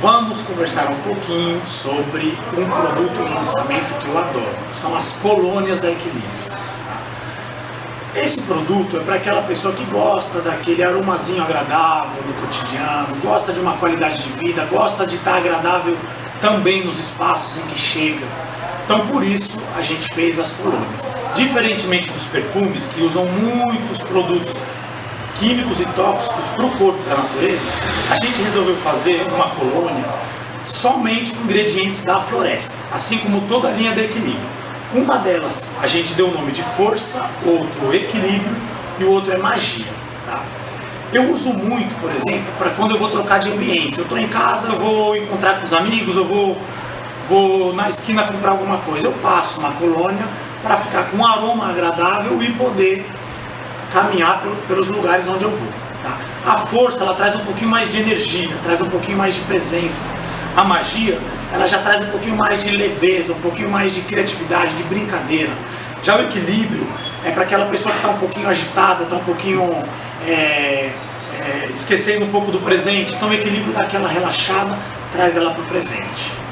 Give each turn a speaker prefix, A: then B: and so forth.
A: Vamos conversar um pouquinho sobre um produto em lançamento que eu adoro. São as colônias da Equilíbrio. Esse produto é para aquela pessoa que gosta daquele aromazinho agradável no cotidiano, gosta de uma qualidade de vida, gosta de estar agradável também nos espaços em que chega. Então por isso a gente fez as colônias. Diferentemente dos perfumes que usam muitos produtos químicos e tóxicos para o corpo da natureza, a gente resolveu fazer uma colônia somente com ingredientes da floresta, assim como toda a linha de equilíbrio. Uma delas a gente deu o nome de força, outro equilíbrio e o outro é magia. Tá? Eu uso muito, por exemplo, para quando eu vou trocar de ambientes. Eu estou em casa, eu vou encontrar com os amigos, eu vou, vou na esquina comprar alguma coisa. Eu passo uma colônia para ficar com um aroma agradável e poder caminhar pelos lugares onde eu vou. Tá? A força ela traz um pouquinho mais de energia, traz um pouquinho mais de presença. A magia ela já traz um pouquinho mais de leveza, um pouquinho mais de criatividade, de brincadeira. Já o equilíbrio é para aquela pessoa que está um pouquinho agitada, está um pouquinho é, é, esquecendo um pouco do presente. Então o equilíbrio dá aquela relaxada, traz ela para o presente.